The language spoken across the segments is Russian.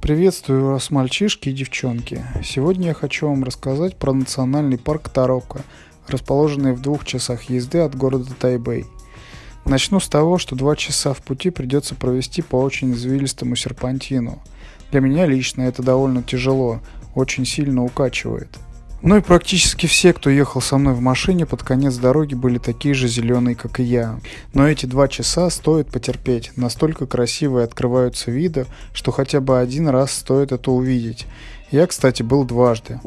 Приветствую вас, мальчишки и девчонки. Сегодня я хочу вам рассказать про национальный парк Тарока, расположенный в двух часах езды от города Тайбэй. Начну с того, что два часа в пути придется провести по очень извилистому серпантину. Для меня лично это довольно тяжело, очень сильно укачивает – ну и практически все, кто ехал со мной в машине, под конец дороги были такие же зеленые, как и я. Но эти два часа стоит потерпеть. Настолько красивые открываются виды, что хотя бы один раз стоит это увидеть. Я, кстати, был дважды.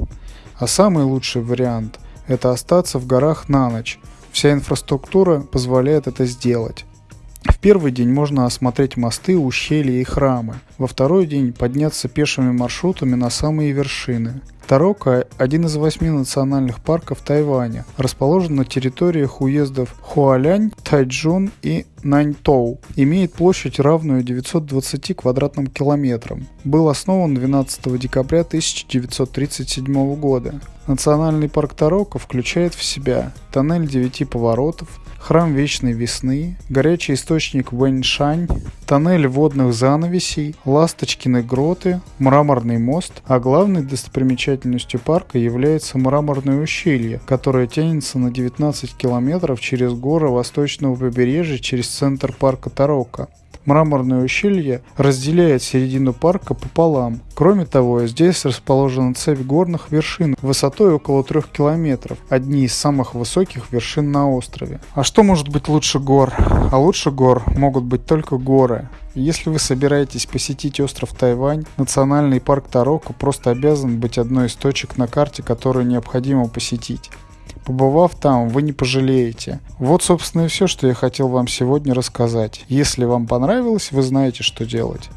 А самый лучший вариант – это остаться в горах на ночь. Вся инфраструктура позволяет это сделать. В первый день можно осмотреть мосты, ущелья и храмы. Во второй день подняться пешими маршрутами на самые вершины. Тарока – один из восьми национальных парков Тайваня, расположен на территориях уездов Хуалянь, Тайчжун и Наньтоу. Имеет площадь, равную 920 квадратным километрам. Был основан 12 декабря 1937 года. Национальный парк Тарока включает в себя тоннель девяти поворотов, храм Вечной Весны, горячий источник Вэньшань, тоннель водных занавесей, ласточкины гроты, мраморный мост, а главной достопримечательностью парка является мраморное ущелье, которое тянется на 19 километров через горы восточного побережья через центр парка Тарока. Мраморное ущелье разделяет середину парка пополам. Кроме того, здесь расположена цепь горных вершин высотой около 3 километров, одни из самых высоких вершин на острове. А что может быть лучше гор? А лучше гор могут быть только горы. Если вы собираетесь посетить остров Тайвань, национальный парк Тарока просто обязан быть одной из точек на карте, которую необходимо посетить. Побывав там, вы не пожалеете. Вот, собственно, и все, что я хотел вам сегодня рассказать. Если вам понравилось, вы знаете, что делать.